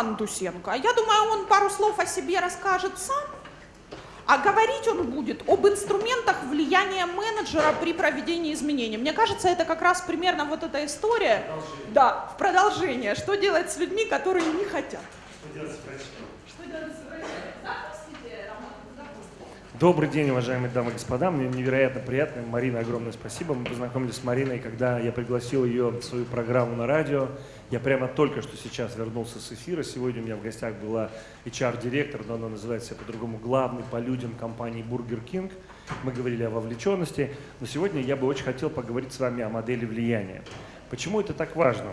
Роман Дусенко. Я думаю, он пару слов о себе расскажет сам, а говорить он будет об инструментах влияния менеджера при проведении изменений. Мне кажется, это как раз примерно вот эта история. Да, в продолжение. Что делать с людьми, которые не хотят? Что делать с врачами? Что делать с Добрый день, уважаемые дамы и господа. Мне невероятно приятно. Марина, огромное спасибо. Мы познакомились с Мариной, когда я пригласил ее в свою программу на радио. Я прямо только что сейчас вернулся с эфира. Сегодня у меня в гостях была HR-директор, но она называет себя по-другому, главный по людям компании Burger King. Мы говорили о вовлеченности. Но сегодня я бы очень хотел поговорить с вами о модели влияния. Почему это так важно?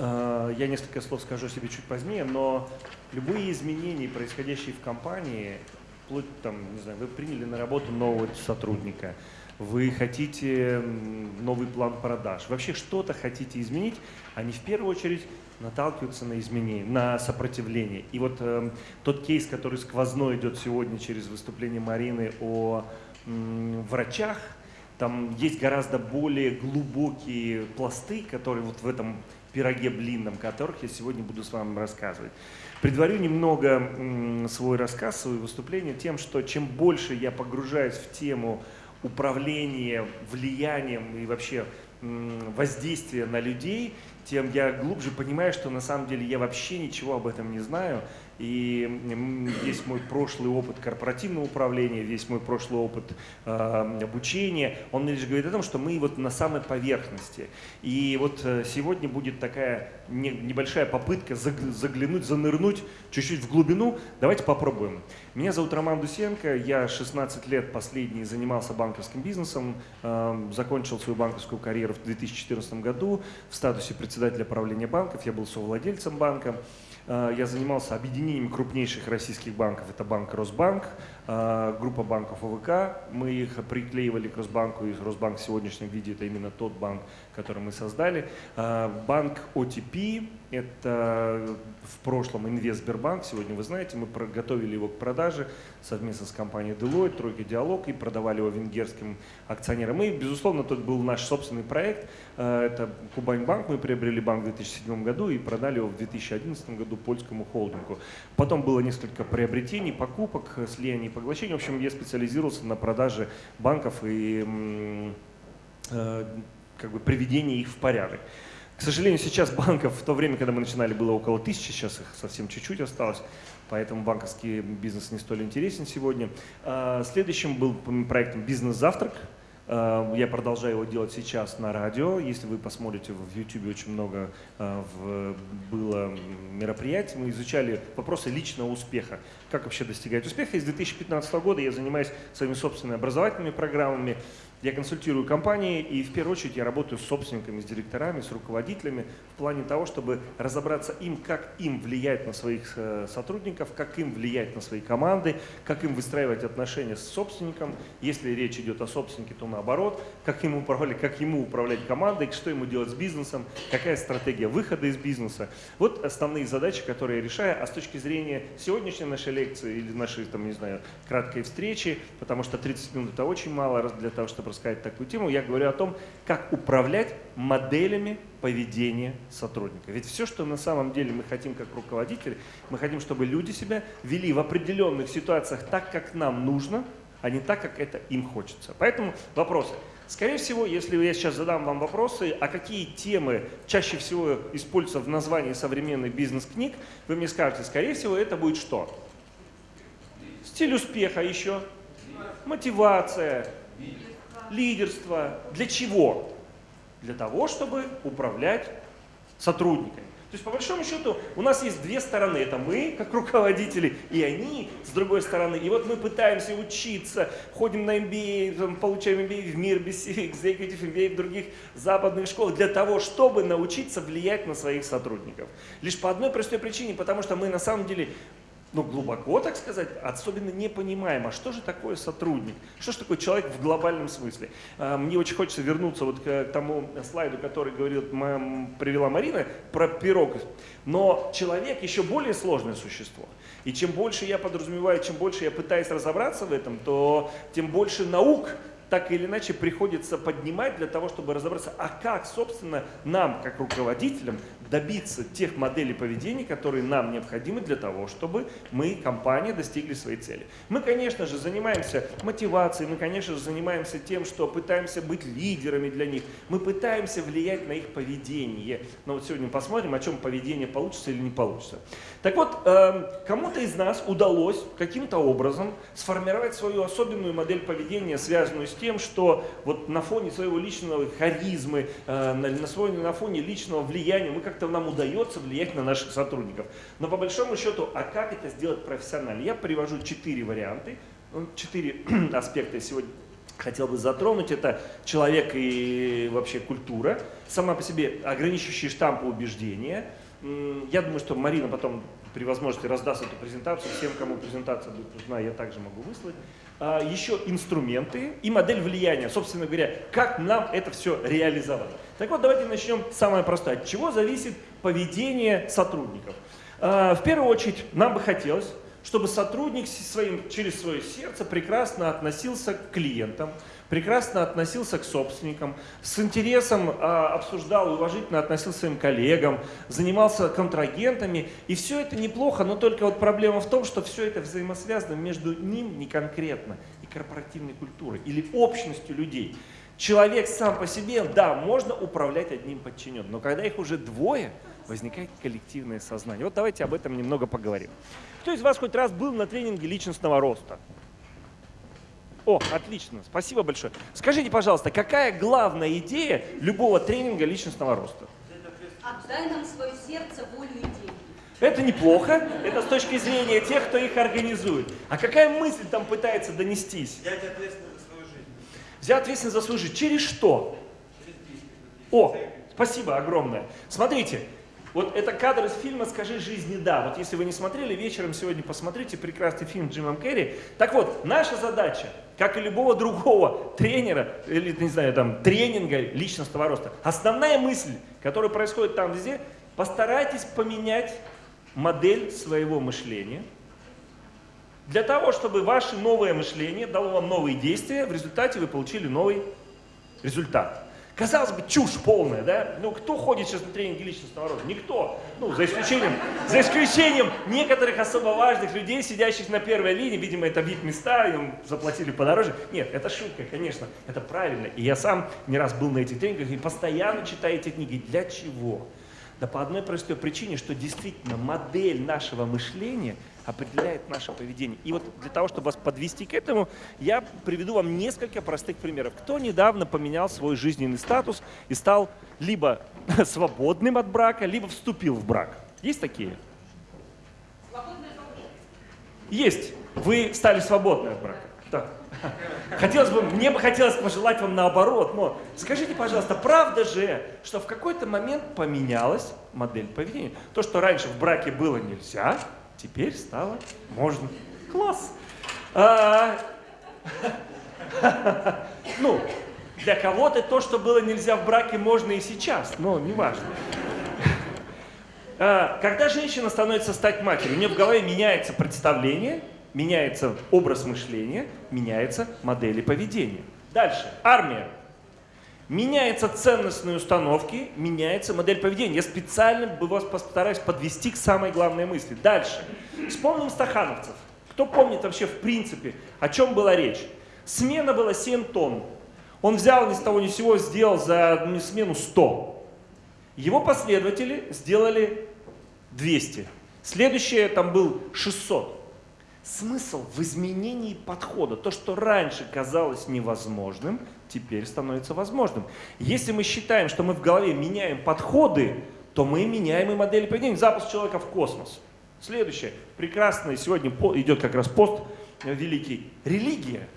А, я несколько слов скажу себе чуть позднее, но любые изменения, происходящие в компании, вплоть там, не знаю, вы приняли на работу нового сотрудника, вы хотите новый план продаж, вообще что-то хотите изменить, они в первую очередь наталкиваются на изменения, на сопротивление. И вот э, тот кейс, который сквозной идет сегодня через выступление Марины о э, врачах, там есть гораздо более глубокие пласты, которые вот в этом пироге блинном, которых я сегодня буду с вами рассказывать. Предварю немного свой рассказ, свое выступление тем, что чем больше я погружаюсь в тему управления влиянием и вообще воздействия на людей, тем я глубже понимаю, что на самом деле я вообще ничего об этом не знаю, и весь мой прошлый опыт корпоративного управления, весь мой прошлый опыт э, обучения, он лишь говорит о том, что мы вот на самой поверхности. И вот э, сегодня будет такая не, небольшая попытка заглянуть, занырнуть чуть-чуть в глубину. Давайте попробуем. Меня зовут Роман Дусенко, я 16 лет последний занимался банковским бизнесом, э, закончил свою банковскую карьеру в 2014 году в статусе председателя правления банков, я был совладельцем банка. Э, я занимался объединением крупнейших российских банков. Это банк Росбанк, э, группа банков ОВК. Мы их приклеивали к Росбанку, и Росбанк в сегодняшнем виде это именно тот банк, который мы создали. Э, банк OTP, это в прошлом Инвестбербанк, сегодня вы знаете, мы готовили его к продаже совместно с компанией Deloitte, Тройка Диалог и продавали его венгерским акционерам. И, безусловно, тот был наш собственный проект. Это Кубань банк, мы приобрели банк в 2007 году и продали его в 2011 году польскому холдингу. Потом было несколько приобретений, покупок, слияний и поглощений. В общем, я специализировался на продаже банков и э, как бы приведении их в порядок. К сожалению, сейчас банков в то время, когда мы начинали, было около тысячи, сейчас их совсем чуть-чуть осталось, поэтому банковский бизнес не столь интересен сегодня. А, следующим был проектом «Бизнес-завтрак», а, я продолжаю его делать сейчас на радио. Если вы посмотрите в YouTube, очень много а, было мероприятий. Мы изучали вопросы личного успеха. Как вообще достигать успеха. И с 2015 года я занимаюсь своими собственными образовательными программами. Я консультирую компании и в первую очередь я работаю с собственниками, с директорами, с руководителями в плане того, чтобы разобраться им, как им влиять на своих э, сотрудников, как им влиять на свои команды, как им выстраивать отношения с собственником. Если речь идет о собственнике, то наоборот, как ему управлять, как ему управлять командой, что ему делать с бизнесом, какая стратегия выхода из бизнеса. Вот основные задачи, которые я решаю. А с точки зрения сегодняшней нашей лекции или нашей, там, не знаю, краткой встречи, потому что 30 минут это очень мало для того, чтобы рассказать такую тему, я говорю о том, как управлять моделями поведения сотрудника. Ведь все, что на самом деле мы хотим как руководители, мы хотим, чтобы люди себя вели в определенных ситуациях так, как нам нужно, а не так, как это им хочется. Поэтому вопросы. Скорее всего, если я сейчас задам вам вопросы, а какие темы чаще всего используются в названии современных бизнес-книг, вы мне скажете, скорее всего, это будет что? Стиль успеха еще, мотивация, лидерство. Для чего? Для того, чтобы управлять сотрудниками. То есть, по большому счету, у нас есть две стороны. Это мы, как руководители, и они, с другой стороны. И вот мы пытаемся учиться, ходим на MBA, получаем MBA в мир, Executive MBA в других западных школах, для того, чтобы научиться влиять на своих сотрудников. Лишь по одной простой причине, потому что мы на самом деле ну, глубоко, так сказать, особенно не понимаем, а что же такое сотрудник, что же такое человек в глобальном смысле. А, мне очень хочется вернуться вот к тому слайду, который говорил, привела Марина, про пирог. Но человек еще более сложное существо. И чем больше я подразумеваю, чем больше я пытаюсь разобраться в этом, то тем больше наук так или иначе приходится поднимать для того, чтобы разобраться, а как, собственно, нам, как руководителям, добиться тех моделей поведения, которые нам необходимы для того, чтобы мы, компания, достигли своей цели. Мы, конечно же, занимаемся мотивацией, мы, конечно же, занимаемся тем, что пытаемся быть лидерами для них, мы пытаемся влиять на их поведение. Но вот сегодня посмотрим, о чем поведение получится или не получится. Так вот, эм, кому-то из нас удалось каким-то образом сформировать свою особенную модель поведения, связанную с тем, что вот на фоне своего личного харизмы, э, на, на фоне личного влияния мы как-то нам удается влиять на наших сотрудников. Но по большому счету, а как это сделать профессионально? Я привожу четыре варианта, ну, четыре аспекта сегодня хотел бы затронуть. Это человек и вообще культура, сама по себе ограничивающие штампы убеждения. Я думаю, что Марина потом при возможности раздаст эту презентацию. Всем, кому презентация будет нужна, я также могу выслать. А, еще инструменты и модель влияния. Собственно говоря, как нам это все реализовать. Так вот, давайте начнем самое простое. От чего зависит поведение сотрудников? А, в первую очередь, нам бы хотелось, чтобы сотрудник своим, через свое сердце прекрасно относился к клиентам, прекрасно относился к собственникам, с интересом а, обсуждал уважительно относился к своим коллегам, занимался контрагентами. И все это неплохо, но только вот проблема в том, что все это взаимосвязано между ним не конкретно и корпоративной культурой или общностью людей. Человек сам по себе, да, можно управлять одним подчиненным, но когда их уже двое, возникает коллективное сознание. Вот давайте об этом немного поговорим. Кто из вас хоть раз был на тренинге личностного роста? О, отлично, спасибо большое. Скажите, пожалуйста, какая главная идея любого тренинга личностного роста? Отдай нам свое сердце, волю и деньги. Это неплохо, это с точки зрения тех, кто их организует. А какая мысль там пытается донестись? Взять ответственность за свою жизнь. Взять ответственность за свою жизнь. Через что? Через близких. О, спасибо огромное. Смотрите, вот это кадр из фильма «Скажи жизни да». Вот если вы не смотрели, вечером сегодня посмотрите прекрасный фильм Джимом Керри. Так вот, наша задача, как и любого другого тренера, или, не знаю, там, тренинга личностного роста, основная мысль, которая происходит там везде, постарайтесь поменять модель своего мышления, для того, чтобы ваше новое мышление дало вам новые действия, в результате вы получили новый результат. Казалось бы, чушь полная, да? Ну, кто ходит сейчас на тренинги личностного роста? Никто. Ну, за исключением, за исключением некоторых особо важных людей, сидящих на первой линии, видимо, это вип-места, им заплатили подороже. Нет, это шутка, конечно, это правильно. И я сам не раз был на этих тренингах и постоянно читаю эти книги. Для чего? Да по одной простой причине, что действительно модель нашего мышления – определяет наше поведение. И вот для того, чтобы вас подвести к этому, я приведу вам несколько простых примеров. Кто недавно поменял свой жизненный статус и стал либо свободным от брака, либо вступил в брак? Есть такие? Есть. Вы стали свободны от брака. Да. Хотелось бы, мне бы хотелось пожелать вам наоборот, но скажите, пожалуйста, правда же, что в какой-то момент поменялась модель поведения? То, что раньше в браке было нельзя, Теперь стало можно. Класс! А, ну, для кого-то то, что было нельзя в браке, можно и сейчас, но неважно. А, когда женщина становится стать матерью, у нее в голове меняется представление, меняется образ мышления, меняется модели поведения. Дальше. Армия. Меняются ценностные установки, меняется модель поведения. Я специально вас постараюсь подвести к самой главной мысли. Дальше. Вспомним стахановцев. Кто помнит вообще в принципе, о чем была речь? Смена была 7 тонн. Он взял ни с того ни с сего, сделал за смену 100. Его последователи сделали 200. Следующее там был 600. Смысл в изменении подхода. То, что раньше казалось невозможным, теперь становится возможным. Если мы считаем, что мы в голове меняем подходы, то мы меняем и модели поведения. Запуск человека в космос. Следующее. Прекрасный сегодня идет как раз пост великий. Религия.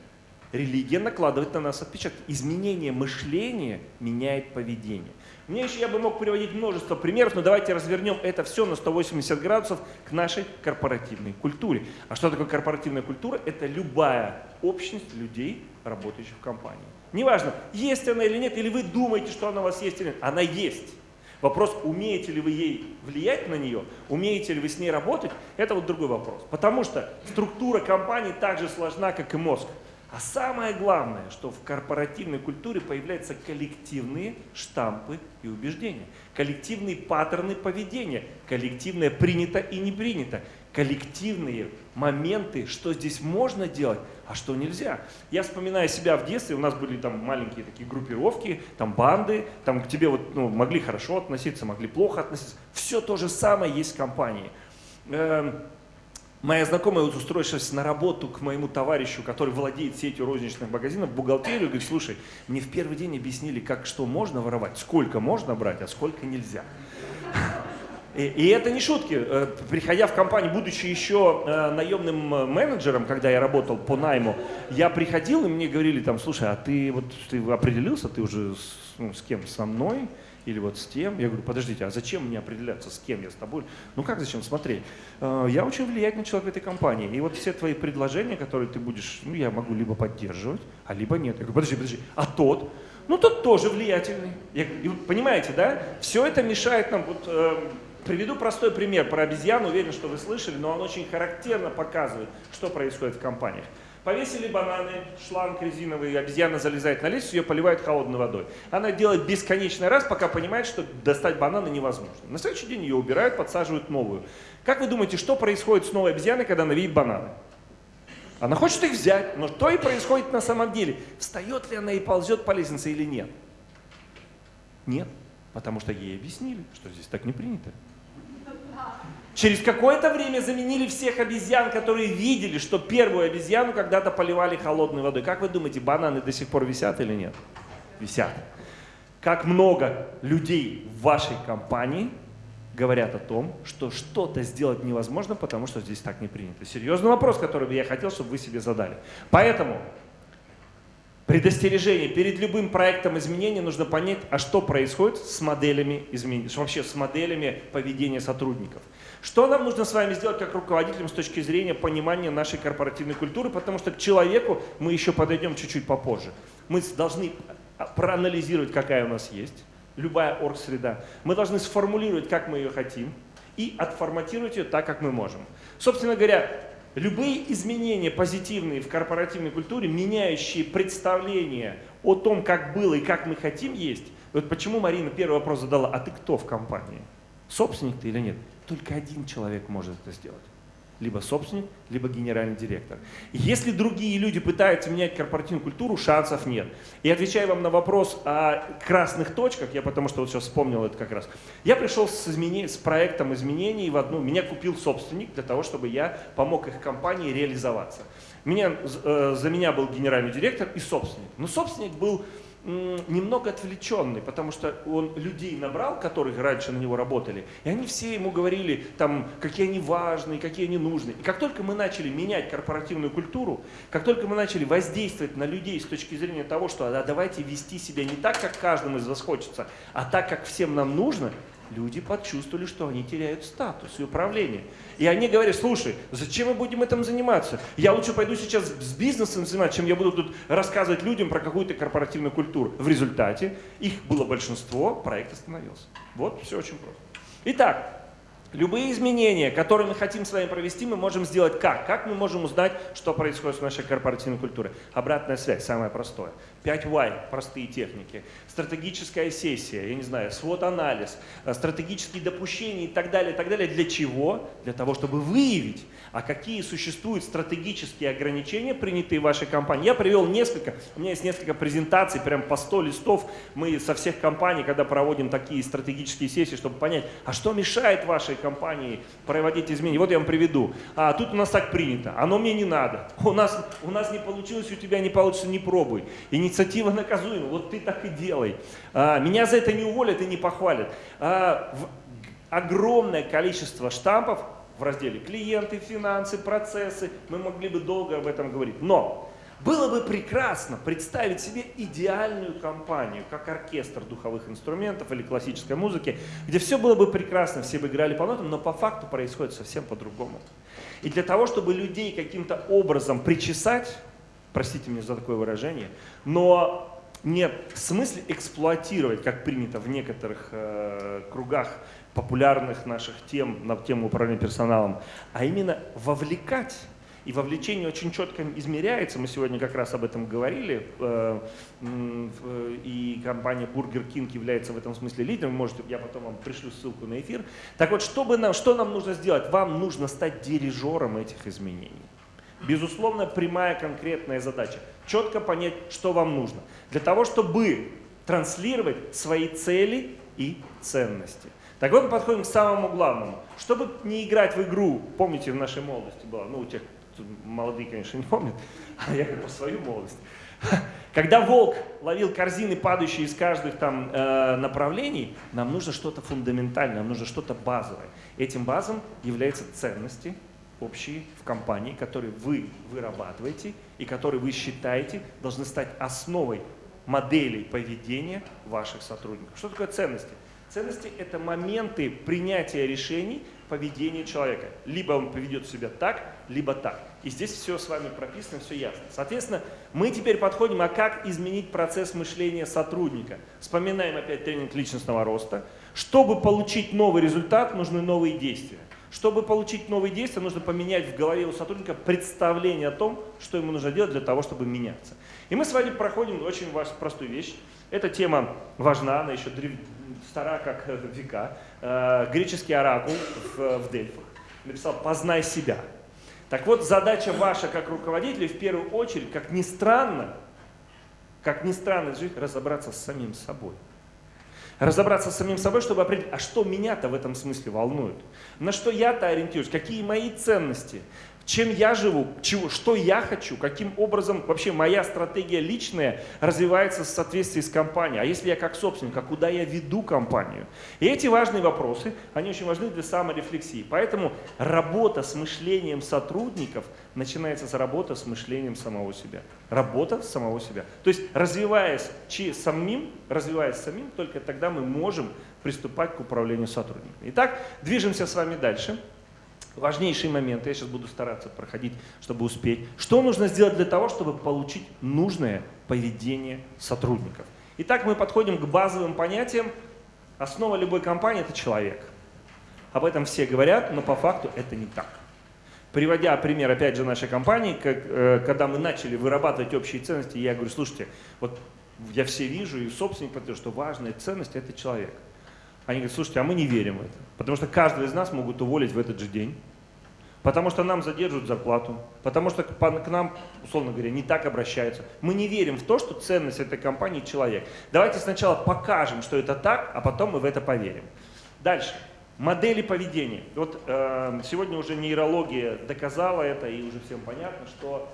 Религия накладывает на нас отпечаток. Изменение мышления меняет поведение. Мне еще я бы мог приводить множество примеров, но давайте развернем это все на 180 градусов к нашей корпоративной культуре. А что такое корпоративная культура? Это любая общность людей, работающих в компании. Неважно, есть она или нет, или вы думаете, что она у вас есть или нет, она есть. Вопрос, умеете ли вы ей влиять на нее, умеете ли вы с ней работать, это вот другой вопрос. Потому что структура компании так же сложна, как и мозг. А самое главное, что в корпоративной культуре появляются коллективные штампы и убеждения, коллективные паттерны поведения, коллективное принято и не принято, коллективные моменты, что здесь можно делать, а что нельзя. Я вспоминаю себя в детстве, у нас были там маленькие такие группировки, там банды, там к тебе вот, ну, могли хорошо относиться, могли плохо относиться. Все то же самое есть в компании. Эм, Моя знакомая, вот устроившись на работу к моему товарищу, который владеет сетью розничных магазинов, бухгалтерию, говорит, слушай, мне в первый день объяснили, как что можно воровать, сколько можно брать, а сколько нельзя. И, и это не шутки. Э, приходя в компанию, будучи еще э, наемным э, менеджером, когда я работал по найму, я приходил, и мне говорили там, слушай, а ты вот ты определился, ты уже с, ну, с кем, со мной? или вот с тем. Я говорю, подождите, а зачем мне определяться, с кем я с тобой? Ну как зачем? Смотри, я очень влиятельный человек в этой компании. И вот все твои предложения, которые ты будешь, ну я могу либо поддерживать, а либо нет. Я говорю, подожди, подожди, а тот? Ну тот тоже влиятельный. Я, и, понимаете, да? Все это мешает нам, вот э, Приведу простой пример про обезьяну, уверен, что вы слышали, но он очень характерно показывает, что происходит в компаниях. Повесили бананы, шланг резиновый, обезьяна залезает на лестницу, ее поливают холодной водой. Она делает бесконечный раз, пока понимает, что достать бананы невозможно. На следующий день ее убирают, подсаживают новую. Как вы думаете, что происходит с новой обезьяной, когда она видит бананы? Она хочет их взять, но что и происходит на самом деле? Встает ли она и ползет по лестнице или нет? Нет, потому что ей объяснили, что здесь так не принято. Через какое-то время заменили всех обезьян, которые видели, что первую обезьяну когда-то поливали холодной водой. Как вы думаете, бананы до сих пор висят или нет? Висят. Как много людей в вашей компании говорят о том, что что-то сделать невозможно, потому что здесь так не принято. Серьезный вопрос, который я хотел, чтобы вы себе задали. Поэтому предостережение. Перед любым проектом изменения нужно понять, а что происходит с моделями изменений, вообще с моделями поведения сотрудников. Что нам нужно с вами сделать как руководителям с точки зрения понимания нашей корпоративной культуры, потому что к человеку мы еще подойдем чуть-чуть попозже. Мы должны проанализировать, какая у нас есть, любая оргсреда. Мы должны сформулировать, как мы ее хотим, и отформатировать ее так, как мы можем. Собственно говоря, Любые изменения позитивные в корпоративной культуре, меняющие представление о том, как было и как мы хотим есть. Вот почему Марина первый вопрос задала, а ты кто в компании? Собственник ты или нет? Только один человек может это сделать либо собственник, либо генеральный директор. Если другие люди пытаются менять корпоративную культуру, шансов нет. И отвечая вам на вопрос о красных точках, я потому что вот сейчас вспомнил это как раз, я пришел с, с проектом изменений в одну, меня купил собственник для того, чтобы я помог их компании реализоваться. Меня, э, за меня был генеральный директор и собственник. Но собственник был немного отвлеченный, потому что он людей набрал, которые раньше на него работали, и они все ему говорили, там, какие они важные, какие они нужны. И как только мы начали менять корпоративную культуру, как только мы начали воздействовать на людей с точки зрения того, что а, давайте вести себя не так, как каждому из вас хочется, а так, как всем нам нужно, люди почувствовали, что они теряют статус и управление. И они говорят, слушай, зачем мы будем этим заниматься? Я лучше пойду сейчас с бизнесом заниматься, чем я буду тут рассказывать людям про какую-то корпоративную культуру. В результате их было большинство, проект остановился. Вот, все очень просто. Итак, Любые изменения, которые мы хотим с вами провести, мы можем сделать как? Как мы можем узнать, что происходит с нашей корпоративной культурой? Обратная связь, самое простое. 5 Y, простые техники. Стратегическая сессия, я не знаю, свод-анализ, э, стратегические допущения и так далее, и так далее. Для чего? Для того, чтобы выявить, а какие существуют стратегические ограничения, принятые вашей компании. Я привел несколько, у меня есть несколько презентаций, прям по 100 листов. Мы со всех компаний, когда проводим такие стратегические сессии, чтобы понять, а что мешает вашей компании проводить изменения. Вот я вам приведу. А тут у нас так принято, оно мне не надо. У нас, у нас не получилось, у тебя не получится, не пробуй. Инициатива наказуема, вот ты так и делай. А, меня за это не уволят и не похвалят. А, огромное количество штампов в разделе клиенты, финансы, процессы. Мы могли бы долго об этом говорить. Но было бы прекрасно представить себе идеальную компанию, как оркестр духовых инструментов или классической музыки, где все было бы прекрасно, все бы играли по нотам, но по факту происходит совсем по-другому. И для того, чтобы людей каким-то образом причесать, простите меня за такое выражение, но не в смысле эксплуатировать, как принято в некоторых э, кругах популярных наших тем на тему управления персоналом, а именно вовлекать И вовлечение очень четко измеряется, мы сегодня как раз об этом говорили, э, и компания Burger King является в этом смысле лидером, можете, я потом вам пришлю ссылку на эфир. Так вот, чтобы нам, что нам нужно сделать? Вам нужно стать дирижером этих изменений. Безусловно, прямая конкретная задача. Четко понять, что вам нужно. Для того, чтобы транслировать свои цели и ценности. Так вот мы подходим к самому главному. Чтобы не играть в игру, помните, в нашей молодости было, ну, у тех, молодые, конечно, не помнят, а я по свою молодость. Когда волк ловил корзины, падающие из каждых там э, направлений, нам нужно что-то фундаментальное, нам нужно что-то базовое. Этим базом являются ценности общие в компании, которые вы вырабатываете и которые вы считаете должны стать основой моделей поведения ваших сотрудников. Что такое ценности? Ценности – это моменты принятия решений поведения человека. Либо он поведет себя так, либо так. И здесь все с вами прописано, все ясно. Соответственно, мы теперь подходим, а как изменить процесс мышления сотрудника? Вспоминаем опять тренинг личностного роста. Чтобы получить новый результат, нужны новые действия. Чтобы получить новые действия, нужно поменять в голове у сотрудника представление о том, что ему нужно делать для того, чтобы меняться. И мы с вами проходим очень простую вещь. Эта тема важна, она еще древ... стара, как века. Э, греческий оракул в, в Дельфах написал «познай себя». Так вот, задача ваша как руководителя в первую очередь, как ни странно, как ни странно жить, разобраться с самим собой разобраться с самим собой, чтобы определить, а что меня-то в этом смысле волнует, на что я-то ориентируюсь, какие мои ценности, чем я живу, чего, что я хочу, каким образом вообще моя стратегия личная развивается в соответствии с компанией. А если я как собственник, а куда я веду компанию? И эти важные вопросы, они очень важны для саморефлексии. Поэтому работа с мышлением сотрудников начинается с работы с мышлением самого себя. Работа самого себя. То есть развиваясь самим, развиваясь самим, только тогда мы можем приступать к управлению сотрудниками. Итак, движемся с вами дальше важнейшие моменты, я сейчас буду стараться проходить, чтобы успеть. Что нужно сделать для того, чтобы получить нужное поведение сотрудников? Итак, мы подходим к базовым понятиям. Основа любой компании – это человек. Об этом все говорят, но по факту это не так. Приводя пример, опять же, нашей компании, как, э, когда мы начали вырабатывать общие ценности, я говорю, слушайте, вот я все вижу, и собственник подтверждает, что важная ценность – это человек. Они говорят, слушайте, а мы не верим в это. Потому что каждого из нас могут уволить в этот же день. Потому что нам задерживают зарплату. Потому что к нам, условно говоря, не так обращаются. Мы не верим в то, что ценность этой компании человек. Давайте сначала покажем, что это так, а потом мы в это поверим. Дальше. Модели поведения. Вот э, сегодня уже нейрология доказала это, и уже всем понятно, что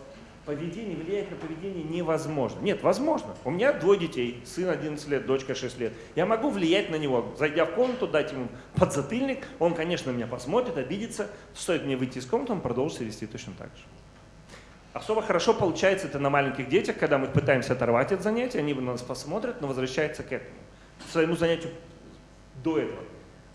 поведение, влиять на поведение невозможно. Нет, возможно. У меня двое детей, сын 11 лет, дочка 6 лет. Я могу влиять на него, зайдя в комнату, дать ему подзатыльник, он, конечно, меня посмотрит, обидится. Стоит мне выйти из комнаты, он продолжит вести точно так же. Особо хорошо получается это на маленьких детях, когда мы пытаемся оторвать от занятия, они на нас посмотрят, но возвращаются к этому, к своему занятию до этого.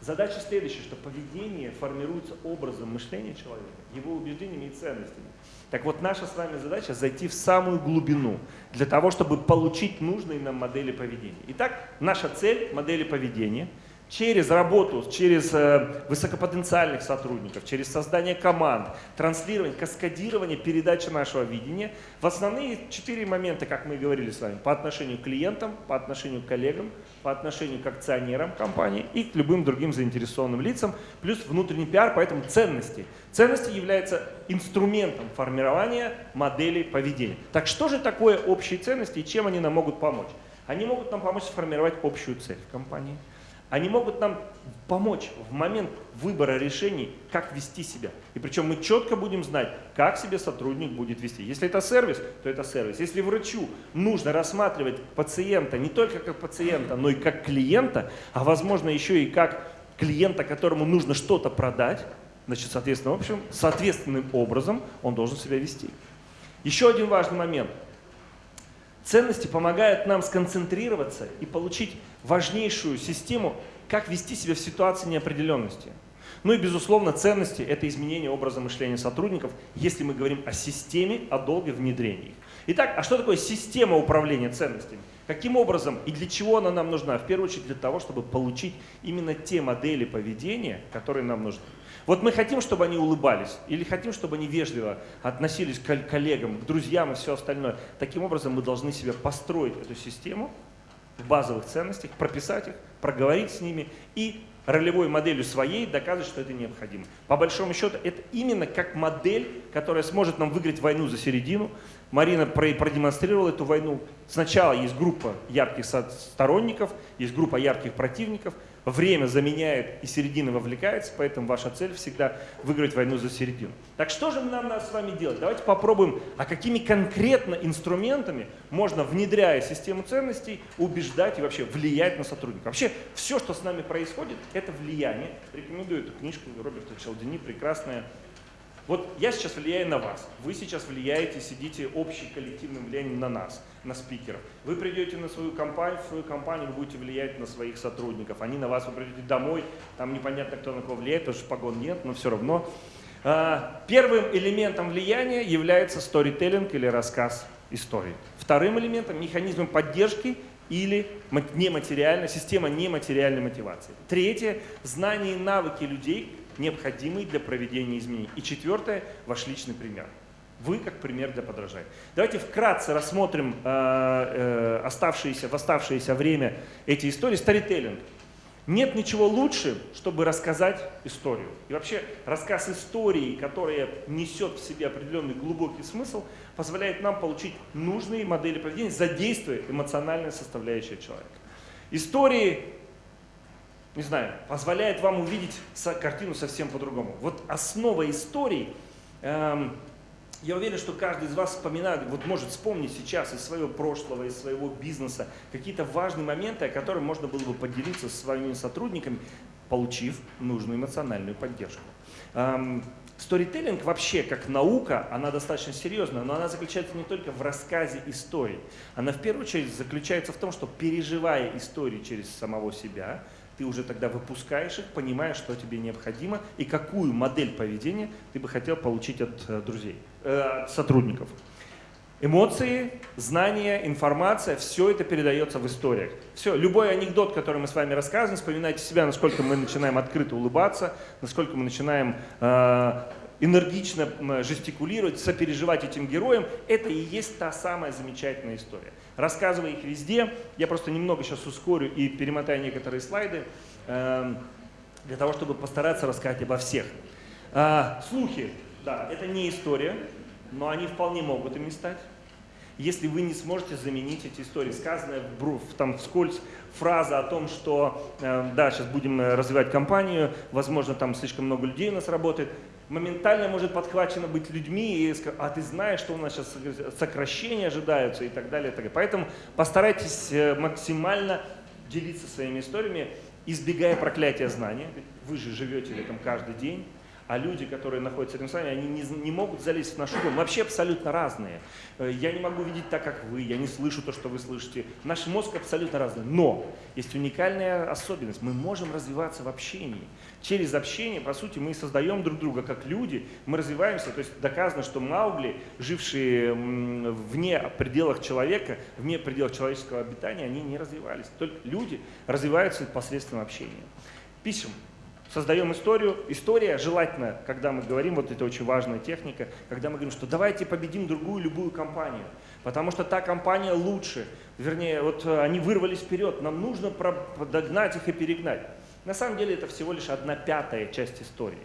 Задача следующая, что поведение формируется образом мышления человека, его убеждениями и ценностями. Так вот, наша с вами задача зайти в самую глубину, для того, чтобы получить нужные нам модели поведения. Итак, наша цель – модели поведения – через работу, через э, высокопотенциальных сотрудников, через создание команд, транслирование, каскадирование, передача нашего видения. В основные четыре момента, как мы говорили с вами, по отношению к клиентам, по отношению к коллегам, по отношению к акционерам компании и к любым другим заинтересованным лицам, плюс внутренний пиар, поэтому ценности. Ценности являются инструментом формирования моделей поведения. Так что же такое общие ценности и чем они нам могут помочь? Они могут нам помочь сформировать общую цель в компании – они могут нам помочь в момент выбора решений, как вести себя. И причем мы четко будем знать, как себе сотрудник будет вести. Если это сервис, то это сервис. Если врачу нужно рассматривать пациента не только как пациента, но и как клиента, а возможно еще и как клиента, которому нужно что-то продать, значит, соответственно, в общем, соответственным образом он должен себя вести. Еще один важный момент – Ценности помогают нам сконцентрироваться и получить важнейшую систему, как вести себя в ситуации неопределенности. Ну и, безусловно, ценности – это изменение образа мышления сотрудников, если мы говорим о системе, о долге внедрения. Итак, а что такое система управления ценностями? Каким образом и для чего она нам нужна? В первую очередь для того, чтобы получить именно те модели поведения, которые нам нужны. Вот мы хотим, чтобы они улыбались, или хотим, чтобы они вежливо относились к коллегам, к друзьям и все остальное. Таким образом мы должны себе построить эту систему в базовых ценностях, прописать их, проговорить с ними и ролевой моделью своей доказывать, что это необходимо. По большому счету, это именно как модель, которая сможет нам выиграть войну за середину. Марина продемонстрировала эту войну. Сначала есть группа ярких сторонников, есть группа ярких противников, время заменяет и середина вовлекается, поэтому ваша цель всегда выиграть войну за середину. Так что же нам надо с вами делать? Давайте попробуем, а какими конкретно инструментами можно, внедряя систему ценностей, убеждать и вообще влиять на сотрудника. Вообще все, что с нами происходит, это влияние. Рекомендую эту книжку Роберта Челдини, прекрасная вот я сейчас влияю на вас, вы сейчас влияете, сидите общим коллективным влиянием на нас, на спикеров. Вы придете на свою компанию, в свою компанию, вы будете влиять на своих сотрудников. Они на вас, вы придете домой, там непонятно, кто на кого влияет, потому что погон нет, но все равно. А, первым элементом влияния является сторителлинг или рассказ истории. Вторым элементом – механизмом поддержки или нематериальная, система нематериальной мотивации. Третье – знание и навыки людей, необходимые для проведения изменений. И четвертое – ваш личный пример. Вы как пример для подражания. Давайте вкратце рассмотрим э, э, оставшиеся, в оставшееся время эти истории. Старителлинг. Нет ничего лучше, чтобы рассказать историю. И вообще рассказ истории, которая несет в себе определенный глубокий смысл, позволяет нам получить нужные модели поведения, задействуя эмоциональную составляющую человека. Истории не знаю, позволяет вам увидеть картину совсем по-другому. Вот основа истории, эм, я уверен, что каждый из вас вспоминает, вот может вспомнить сейчас из своего прошлого, из своего бизнеса какие-то важные моменты, о которых можно было бы поделиться со своими сотрудниками, получив нужную эмоциональную поддержку. Эм, Сторителлинг вообще как наука, она достаточно серьезная, но она заключается не только в рассказе истории. Она в первую очередь заключается в том, что переживая истории через самого себя, ты уже тогда выпускаешь их, понимаешь, что тебе необходимо и какую модель поведения ты бы хотел получить от э, друзей, э, от сотрудников. Эмоции, знания, информация, все это передается в историях. Все, любой анекдот, который мы с вами рассказываем, вспоминайте себя, насколько мы начинаем открыто улыбаться, насколько мы начинаем э, энергично жестикулировать, сопереживать этим героям, это и есть та самая замечательная история. Рассказывая их везде, я просто немного сейчас ускорю и перемотаю некоторые слайды, эм, для того, чтобы постараться рассказать обо всех. А, слухи, да, это не история, но они вполне могут ими стать. Если вы не сможете заменить эти истории, сказанная в, там вскользь фраза о том, что э, да, сейчас будем э, развивать компанию, возможно, там слишком много людей у нас работает, моментально может подхвачено быть людьми, и сказать, а ты знаешь, что у нас сейчас сокращения ожидаются и так далее. И так далее. Поэтому постарайтесь э, максимально делиться своими историями, избегая проклятия знания. Вы же живете в этом каждый день а люди, которые находятся рядом с вами, они не, не могут залезть в нашу дом. Мы вообще абсолютно разные. Э, я не могу видеть так, как вы, я не слышу то, что вы слышите. Наш мозг абсолютно разный. Но есть уникальная особенность. Мы можем развиваться в общении. Через общение, по сути, мы создаем друг друга как люди, мы развиваемся. То есть доказано, что Маугли, жившие вне пределах человека, вне пределов человеческого обитания, они не развивались. Только люди развиваются посредством общения. Писем создаем историю. История желательно, когда мы говорим, вот это очень важная техника, когда мы говорим, что давайте победим другую любую компанию, потому что та компания лучше. Вернее, вот э, они вырвались вперед, нам нужно догнать их и перегнать. На самом деле это всего лишь одна пятая часть истории.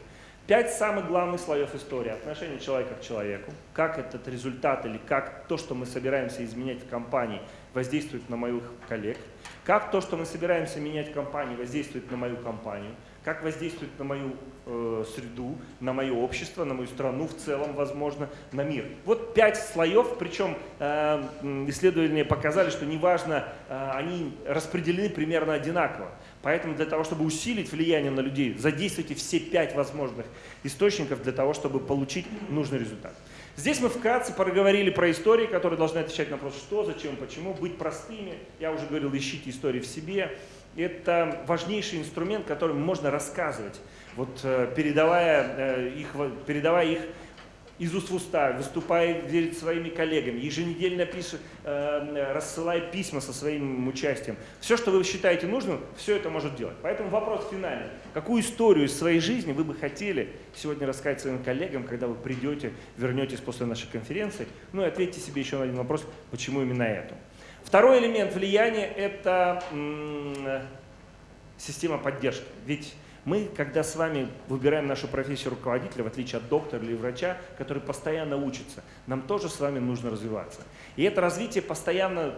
Пять самых главных слоев истории. Отношение человека к человеку, как этот результат или как то, что мы собираемся изменять в компании, воздействует на моих коллег, как то, что мы собираемся менять в компании, воздействует на мою компанию, как воздействует на мою э, среду, на мое общество, на мою страну в целом, возможно, на мир. Вот пять слоев, причем э, исследования показали, что неважно, э, они распределены примерно одинаково. Поэтому для того, чтобы усилить влияние на людей, задействуйте все пять возможных источников для того, чтобы получить нужный результат. Здесь мы вкратце проговорили про истории, которые должны отвечать на вопрос, что, зачем, почему, быть простыми. Я уже говорил, ищите истории в себе это важнейший инструмент, которым можно рассказывать, вот, э, передавая, э, их, передавая их из уст в уста, выступая перед своими коллегами, еженедельно пишет, э, рассылая письма со своим участием. Все, что вы считаете нужным, все это может делать. Поэтому вопрос финальный. Какую историю из своей жизни вы бы хотели сегодня рассказать своим коллегам, когда вы придете, вернетесь после нашей конференции? Ну и ответьте себе еще на один вопрос, почему именно эту. Второй элемент влияния – это система поддержки. Ведь мы, когда с вами выбираем нашу профессию руководителя, в отличие от доктора или врача, который постоянно учится, нам тоже с вами нужно развиваться. И это развитие постоянно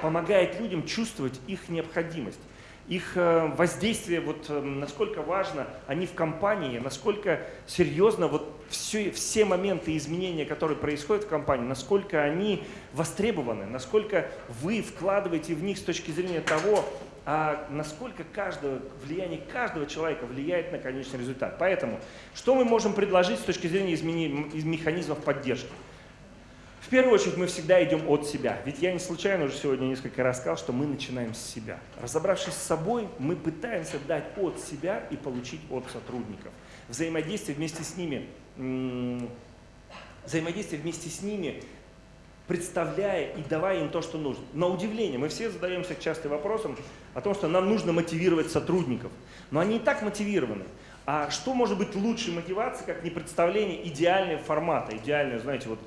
помогает людям чувствовать их необходимость их э, воздействие, вот э, насколько важно они в компании, насколько серьезно вот все, все моменты изменения, которые происходят в компании, насколько они востребованы, насколько вы вкладываете в них с точки зрения того, а насколько каждого, влияние каждого человека влияет на конечный результат. Поэтому, что мы можем предложить с точки зрения изменения, механизмов поддержки? В первую очередь мы всегда идем от себя. Ведь я не случайно уже сегодня несколько раз сказал, что мы начинаем с себя. Разобравшись с собой, мы пытаемся дать от себя и получить от сотрудников. Взаимодействие вместе с ними, взаимодействие вместе с ними представляя и давая им то, что нужно. На удивление, мы все задаемся часто вопросом о том, что нам нужно мотивировать сотрудников. Но они и так мотивированы. А что может быть лучшей мотивацией, как не представление идеального формата, идеального, знаете, вот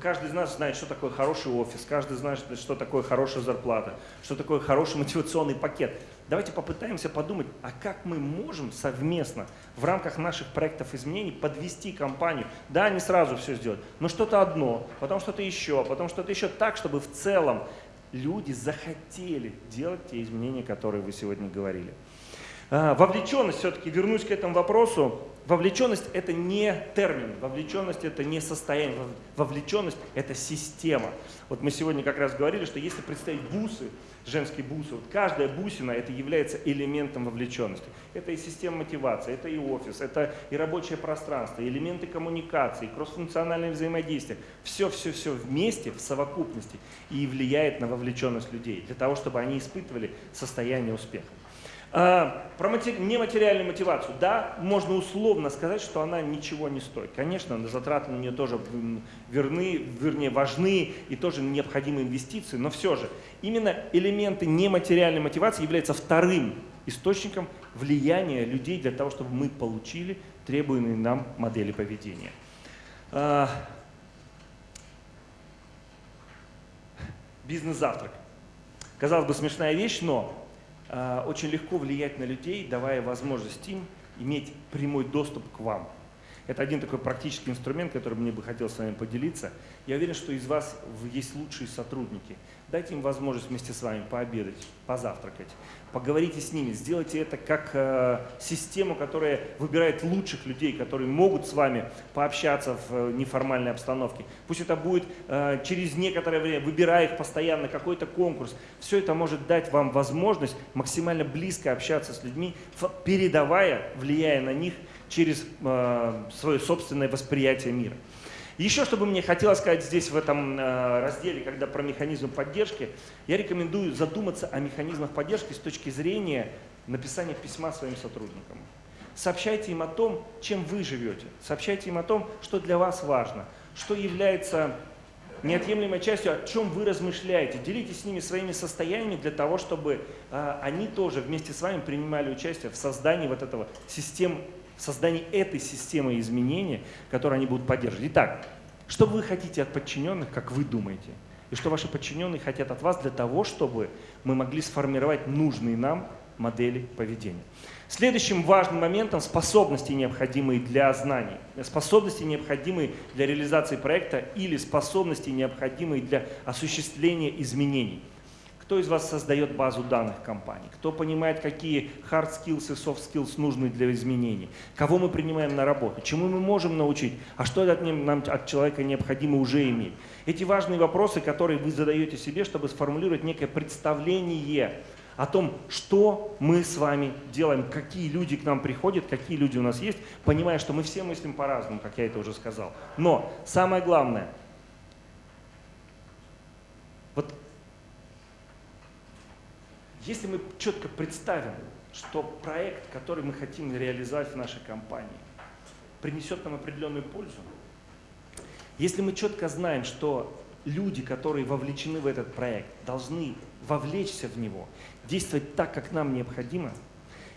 каждый из нас знает, что такое хороший офис, каждый знает, что такое хорошая зарплата, что такое хороший мотивационный пакет. Давайте попытаемся подумать, а как мы можем совместно в рамках наших проектов изменений подвести компанию, да, не сразу все сделать, но что-то одно, потом что-то еще, потом что-то еще так, чтобы в целом люди захотели делать те изменения, которые вы сегодня говорили. А, вовлеченность, все-таки вернусь к этому вопросу, вовлеченность это не термин, вовлеченность это не состояние, вовлеченность это система. Вот мы сегодня как раз говорили, что если представить бусы, женские бусы, вот каждая бусина это является элементом вовлеченности. Это и система мотивации, это и офис, это и рабочее пространство, и элементы коммуникации, кроссфункциональное взаимодействие. Все-все-все вместе, в совокупности и влияет на вовлеченность людей, для того, чтобы они испытывали состояние успеха. А, про матери... нематериальную мотивацию. Да, можно условно сказать, что она ничего не стоит. Конечно, затраты на нее тоже верны, вернее, важны и тоже необходимы инвестиции, но все же именно элементы нематериальной мотивации являются вторым источником влияния людей для того, чтобы мы получили требуемые нам модели поведения. А, бизнес-завтрак. Казалось бы, смешная вещь, но очень легко влиять на людей, давая возможность им иметь прямой доступ к вам. Это один такой практический инструмент, который мне бы хотел с вами поделиться. Я уверен, что из вас есть лучшие сотрудники. Дайте им возможность вместе с вами пообедать, позавтракать, поговорите с ними, сделайте это как э, систему, которая выбирает лучших людей, которые могут с вами пообщаться в э, неформальной обстановке. Пусть это будет э, через некоторое время, выбирая их постоянно, какой-то конкурс. Все это может дать вам возможность максимально близко общаться с людьми, передавая, влияя на них через э, свое собственное восприятие мира. Еще, что бы мне хотелось сказать здесь, в этом э, разделе, когда про механизмы поддержки, я рекомендую задуматься о механизмах поддержки с точки зрения написания письма своим сотрудникам. Сообщайте им о том, чем вы живете. Сообщайте им о том, что для вас важно, что является неотъемлемой частью, о чем вы размышляете. Делитесь с ними своими состояниями для того, чтобы э, они тоже вместе с вами принимали участие в создании вот этого системы создании этой системы изменения, которую они будут поддерживать. Итак, что вы хотите от подчиненных, как вы думаете? И что ваши подчиненные хотят от вас для того, чтобы мы могли сформировать нужные нам модели поведения. Следующим важным моментом способности, необходимые для знаний, способности, необходимые для реализации проекта или способности, необходимые для осуществления изменений. Кто из вас создает базу данных компании? Кто понимает, какие hard skills и soft skills нужны для изменений? Кого мы принимаем на работу? Чему мы можем научить? А что от, нам, от человека необходимо уже иметь? Эти важные вопросы, которые вы задаете себе, чтобы сформулировать некое представление о том, что мы с вами делаем, какие люди к нам приходят, какие люди у нас есть, понимая, что мы все мыслим по-разному, как я это уже сказал. Но самое главное, если мы четко представим, что проект, который мы хотим реализовать в нашей компании, принесет нам определенную пользу, если мы четко знаем, что люди, которые вовлечены в этот проект, должны вовлечься в него, действовать так, как нам необходимо,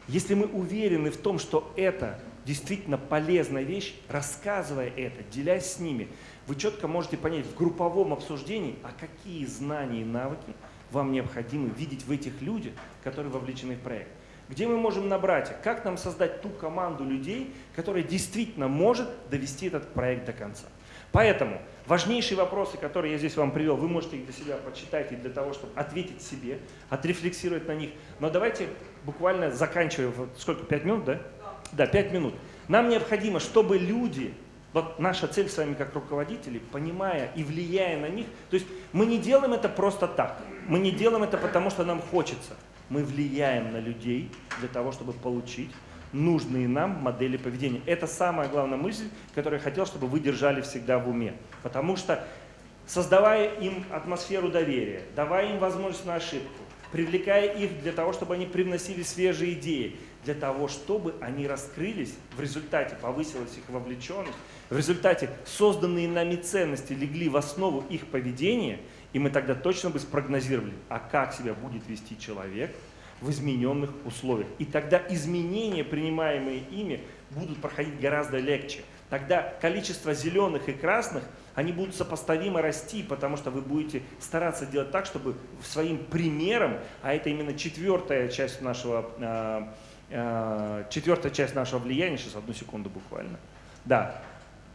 если мы уверены в том, что это действительно полезная вещь, рассказывая это, делясь с ними, вы четко можете понять в групповом обсуждении, а какие знания и навыки вам необходимо видеть в этих людях, которые вовлечены в проект. Где мы можем набрать, как нам создать ту команду людей, которая действительно может довести этот проект до конца. Поэтому важнейшие вопросы, которые я здесь вам привел, вы можете их для себя почитать и для того, чтобы ответить себе, отрефлексировать на них. Но давайте буквально заканчивая, сколько, пять минут, да? Да, пять минут. Нам необходимо, чтобы люди, вот наша цель с вами как руководители, понимая и влияя на них, то есть мы не делаем это просто так, мы не делаем это потому, что нам хочется, мы влияем на людей для того, чтобы получить нужные нам модели поведения. Это самая главная мысль, которую я хотел, чтобы вы держали всегда в уме. Потому что создавая им атмосферу доверия, давая им возможность на ошибку, привлекая их для того, чтобы они привносили свежие идеи, для того, чтобы они раскрылись, в результате повысилась их вовлеченность, в результате созданные нами ценности легли в основу их поведения, и мы тогда точно бы спрогнозировали, а как себя будет вести человек в измененных условиях. И тогда изменения, принимаемые ими, будут проходить гораздо легче. Тогда количество зеленых и красных – они будут сопоставимо расти, потому что вы будете стараться делать так, чтобы своим примером, а это именно четвертая часть нашего, э, э, четвертая часть нашего влияния, сейчас одну секунду буквально, да,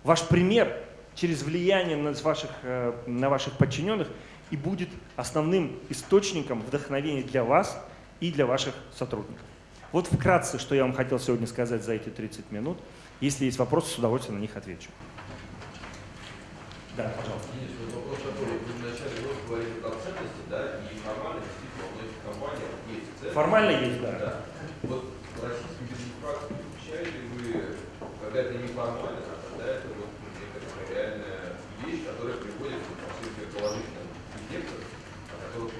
ваш пример через влияние на ваших, э, на ваших подчиненных и будет основным источником вдохновения для вас и для ваших сотрудников. Вот вкратце, что я вам хотел сегодня сказать за эти 30 минут. Если есть вопросы, с удовольствием на них отвечу. Да, пожалуйста. Денис, вот вопрос такой. Вы вначале вот говорили про ценности, да, и формально действительно у многих компаниях есть ценности. Формально есть, да. да. Вот в российском бизнес-практике включаете вы, когда это не формально, а когда это вот некая реальная вещь, которая приводит к положительным эффектам, о которых вы говорили. А,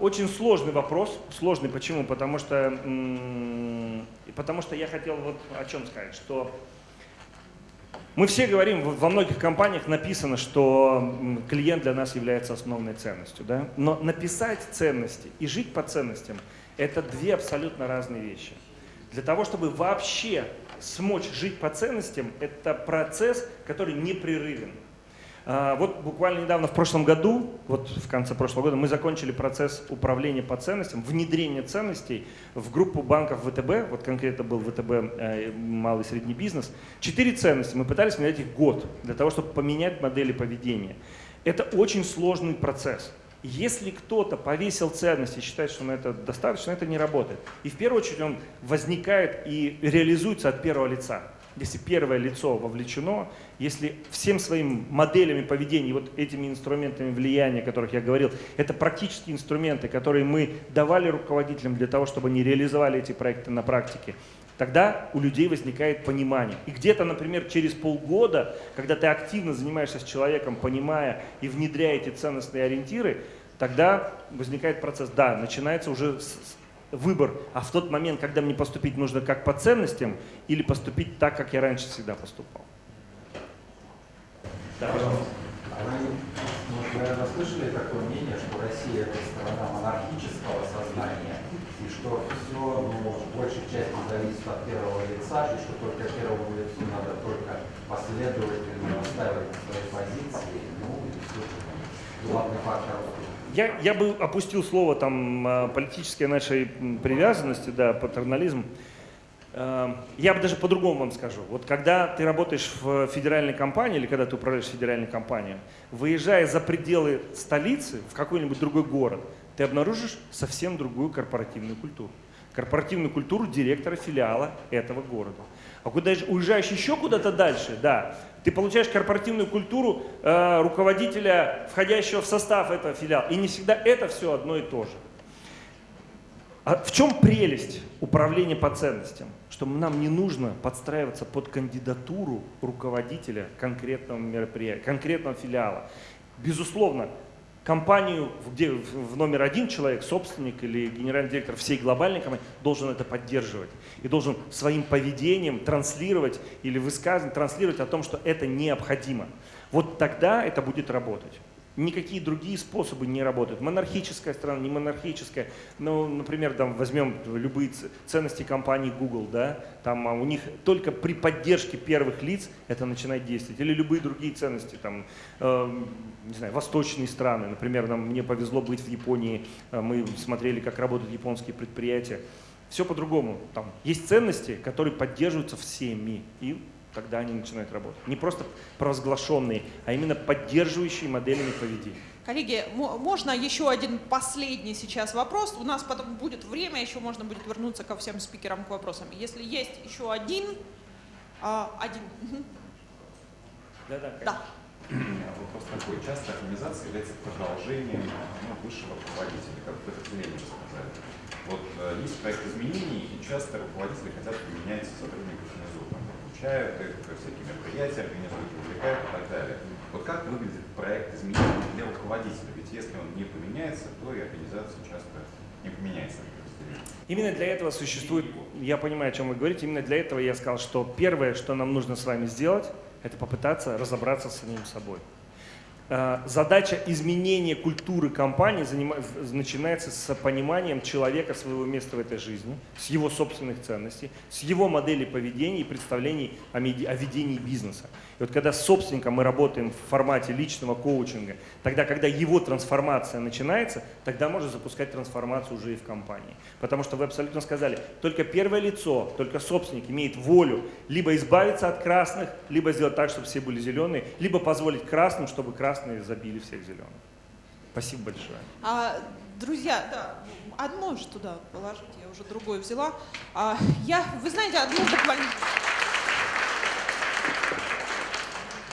очень сложный вопрос. Сложный почему? Потому что, потому что я хотел вот о чем сказать, что мы все говорим, во многих компаниях написано, что клиент для нас является основной ценностью. Да? Но написать ценности и жить по ценностям – это две абсолютно разные вещи. Для того, чтобы вообще смочь жить по ценностям, это процесс, который непрерывен. А, вот буквально недавно, в прошлом году, вот в конце прошлого года, мы закончили процесс управления по ценностям, внедрения ценностей в группу банков ВТБ, вот конкретно был ВТБ э, малый и средний бизнес. Четыре ценности, мы пытались внедрять их год, для того, чтобы поменять модели поведения. Это очень сложный процесс. Если кто-то повесил ценности и считает, что на это достаточно, это не работает. И в первую очередь он возникает и реализуется от первого лица если первое лицо вовлечено, если всем своим моделями поведения, вот этими инструментами влияния, о которых я говорил, это практические инструменты, которые мы давали руководителям для того, чтобы они реализовали эти проекты на практике, тогда у людей возникает понимание. И где-то, например, через полгода, когда ты активно занимаешься с человеком, понимая и внедряя эти ценностные ориентиры, тогда возникает процесс, да, начинается уже выбор, а в тот момент, когда мне поступить нужно как по ценностям или поступить так, как я раньше всегда поступал. Да, пожалуйста. Вы, наверное, слышали такое мнение, что Россия – это страна монархического сознания, и что все, ну, большей части зависит от первого лица, и что только первому лицу надо только последовательно настаивать свои позиции, ну, и все, главный фактор я, я бы опустил слово там а, политической нашей привязанности, да, патернализм. А, я бы даже по-другому вам скажу. Вот когда ты работаешь в федеральной компании или когда ты управляешь федеральной компанией, выезжая за пределы столицы в какой-нибудь другой город, ты обнаружишь совсем другую корпоративную культуру. Корпоративную культуру директора филиала этого города. А куда уезжаешь еще куда-то дальше, да, ты получаешь корпоративную культуру э, руководителя, входящего в состав этого филиала. И не всегда это все одно и то же. А в чем прелесть управления по ценностям? Что нам не нужно подстраиваться под кандидатуру руководителя конкретного мероприятия, конкретного филиала. Безусловно, компанию, где в номер один человек, собственник или генеральный директор всей глобальной компании должен это поддерживать. И должен своим поведением транслировать или высказывать, транслировать о том, что это необходимо. Вот тогда это будет работать. Никакие другие способы не работают. Монархическая страна, не монархическая. Ну, например, там возьмем любые ценности компании Google, да, там а, у них только при поддержке первых лиц это начинает действовать. Или любые другие ценности, там, э, не знаю, восточные страны. Например, нам, мне повезло быть в Японии, э, мы смотрели, как работают японские предприятия. Все по-другому. Там есть ценности, которые поддерживаются всеми. И тогда они начинают работать. Не просто провозглашенные, а именно поддерживающие моделями поведения. Коллеги, мо- можно еще один последний сейчас вопрос? У нас потом будет время, еще можно будет вернуться ко всем спикерам к вопросам. Если есть еще один, а, один. Да-да, Да. У меня вопрос такой. Часто организация является продолжением ну, высшего руководителя, как вы это Ленин сказали. Вот э, есть проект изменений, и часто руководители хотят поменять сотрудников внизу, там, обучают их, всякие мероприятия организуют, увлекают и так далее. Вот как выглядит проект изменений для руководителя? Ведь если он не поменяется, то и организация часто не поменяется. Именно для этого существует, я понимаю, о чем вы говорите, именно для этого я сказал, что первое, что нам нужно с вами сделать, это попытаться разобраться с самим собой. Э, Задача изменения культуры компании начинается с пониманием человека своего места в этой жизни, с его собственных ценностей, с его модели поведения и представлений о, о ведении бизнеса. И вот когда с собственником мы работаем в формате личного коучинга, тогда, когда его трансформация начинается, тогда можно запускать трансформацию уже и в компании. Потому что вы абсолютно сказали, только первое лицо, только собственник имеет волю либо избавиться от красных, либо сделать так, чтобы все были зеленые, либо позволить красным, чтобы красные забили всех зеленых. Спасибо большое. А, друзья, да, одно же туда положить, я уже другое взяла. А, я, вы знаете, одну буквально...